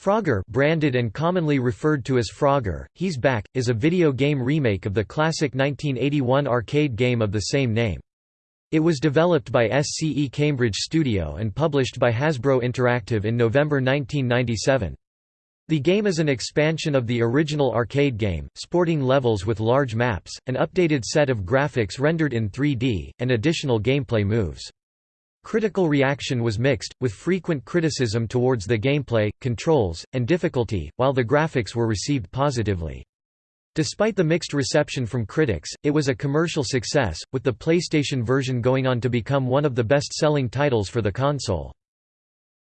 Frogger branded and commonly referred to as Frogger, He's Back, is a video game remake of the classic 1981 arcade game of the same name. It was developed by SCE Cambridge Studio and published by Hasbro Interactive in November 1997. The game is an expansion of the original arcade game, sporting levels with large maps, an updated set of graphics rendered in 3D, and additional gameplay moves. Critical reaction was mixed, with frequent criticism towards the gameplay, controls, and difficulty, while the graphics were received positively. Despite the mixed reception from critics, it was a commercial success, with the PlayStation version going on to become one of the best-selling titles for the console.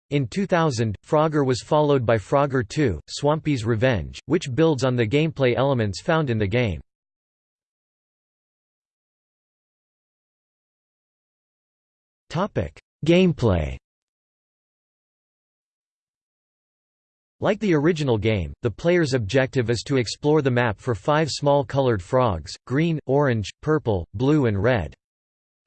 In 2000, Frogger was followed by Frogger 2, Swampy's Revenge, which builds on the gameplay elements found in the game. Gameplay Like the original game, the player's objective is to explore the map for five small colored frogs, green, orange, purple, blue and red.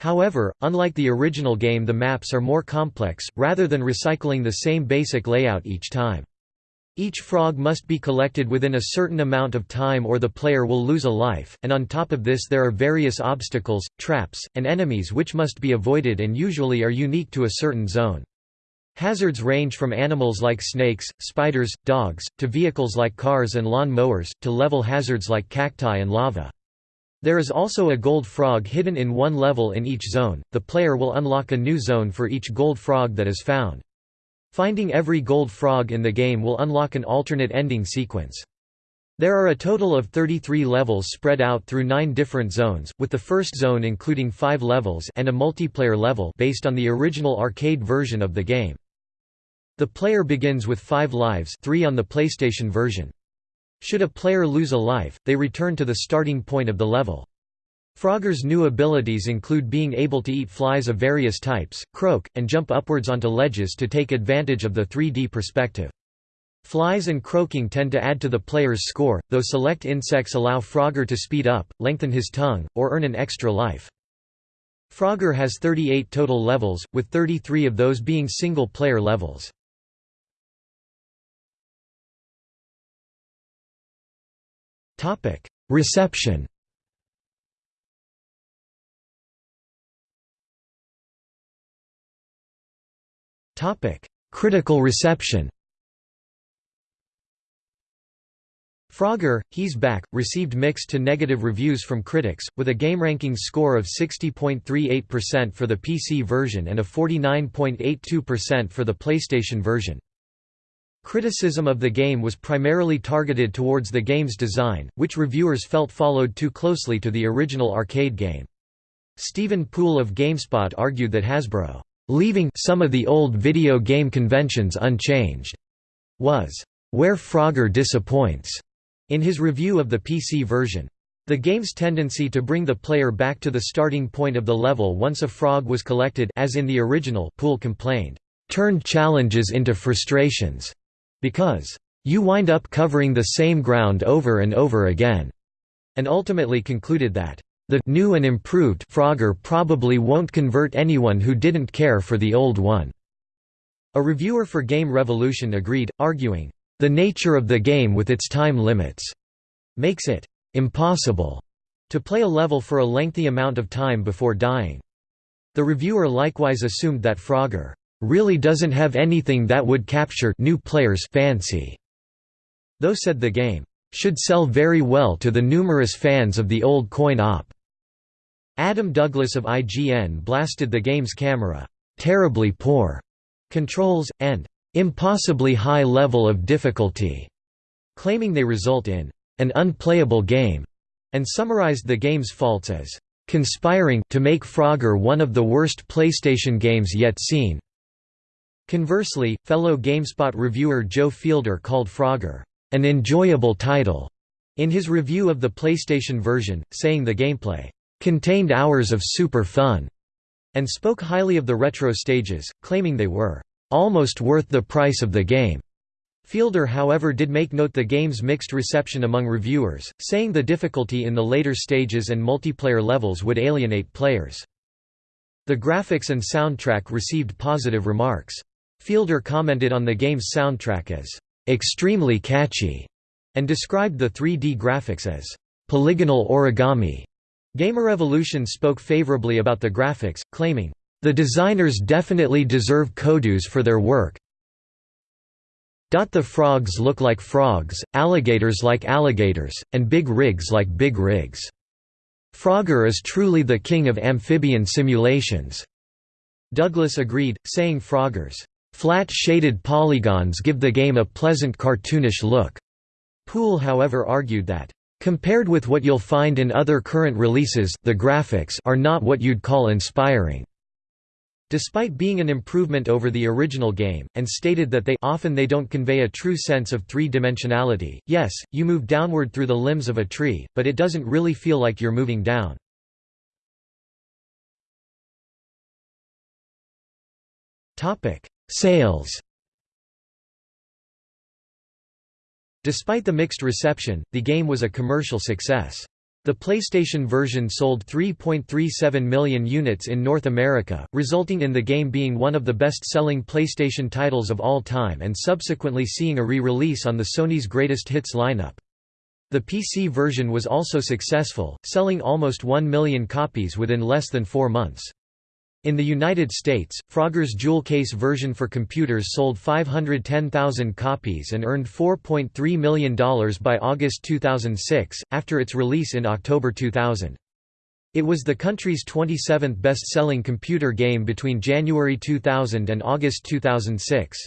However, unlike the original game the maps are more complex, rather than recycling the same basic layout each time. Each frog must be collected within a certain amount of time or the player will lose a life, and on top of this there are various obstacles, traps, and enemies which must be avoided and usually are unique to a certain zone. Hazards range from animals like snakes, spiders, dogs, to vehicles like cars and lawn mowers, to level hazards like cacti and lava. There is also a gold frog hidden in one level in each zone. The player will unlock a new zone for each gold frog that is found. Finding every gold frog in the game will unlock an alternate ending sequence. There are a total of 33 levels spread out through nine different zones, with the first zone including five levels and a multiplayer level based on the original arcade version of the game. The player begins with five lives three on the PlayStation version. Should a player lose a life, they return to the starting point of the level. Frogger's new abilities include being able to eat flies of various types, croak, and jump upwards onto ledges to take advantage of the 3D perspective. Flies and croaking tend to add to the player's score, though select insects allow Frogger to speed up, lengthen his tongue, or earn an extra life. Frogger has 38 total levels, with 33 of those being single-player levels. Reception Critical reception Frogger, He's Back, received mixed to negative reviews from critics, with a GameRankings score of 60.38% for the PC version and a 49.82% for the PlayStation version. Criticism of the game was primarily targeted towards the game's design, which reviewers felt followed too closely to the original arcade game. Stephen Poole of GameSpot argued that Hasbro leaving some of the old video game conventions unchanged, was where Frogger disappoints in his review of the PC version. The game's tendency to bring the player back to the starting point of the level once a frog was collected as in the original Poole complained, turned challenges into frustrations, because you wind up covering the same ground over and over again, and ultimately concluded that the new and improved Frogger probably won't convert anyone who didn't care for the old one. A reviewer for Game Revolution agreed, arguing, the nature of the game with its time limits makes it impossible to play a level for a lengthy amount of time before dying. The reviewer likewise assumed that Frogger really doesn't have anything that would capture new players' fancy, though said the game should sell very well to the numerous fans of the old coin-op. Adam Douglas of IGN blasted the game's camera, "...terribly poor," controls, and "...impossibly high level of difficulty," claiming they result in "...an unplayable game," and summarized the game's faults as "...conspiring to make Frogger one of the worst PlayStation games yet seen." Conversely, fellow GameSpot reviewer Joe Fielder called Frogger, "...an enjoyable title," in his review of the PlayStation version, saying the gameplay contained hours of super fun, and spoke highly of the retro stages, claiming they were almost worth the price of the game. Fielder however did make note the game's mixed reception among reviewers, saying the difficulty in the later stages and multiplayer levels would alienate players. The graphics and soundtrack received positive remarks. Fielder commented on the game's soundtrack as extremely catchy, and described the 3D graphics as polygonal origami. Gamerevolution spoke favorably about the graphics, claiming, "...the designers definitely deserve kudos for their work, the frogs look like frogs, alligators like alligators, and big rigs like big rigs. Frogger is truly the king of amphibian simulations." Douglas agreed, saying Frogger's flat shaded polygons give the game a pleasant cartoonish look. Poole however argued that, "...compared with what you'll find in other current releases, the graphics are not what you'd call inspiring." despite being an improvement over the original game, and stated that they often they don't convey a true sense of three-dimensionality. Yes, you move downward through the limbs of a tree, but it doesn't really feel like you're moving down. Sales. Despite the mixed reception, the game was a commercial success. The PlayStation version sold 3.37 million units in North America, resulting in the game being one of the best-selling PlayStation titles of all time and subsequently seeing a re-release on the Sony's Greatest Hits lineup. The PC version was also successful, selling almost 1 million copies within less than four months. In the United States, Frogger's jewel case version for computers sold 510,000 copies and earned $4.3 million by August 2006, after its release in October 2000. It was the country's 27th best-selling computer game between January 2000 and August 2006.